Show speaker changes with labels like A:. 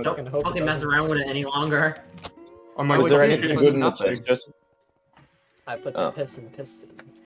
A: Don't
B: fucking hope
A: fucking mess around with it any longer.
C: Um, oh my is
D: there anything good in the chest,
B: I put
D: Oh.
B: the piss in piston.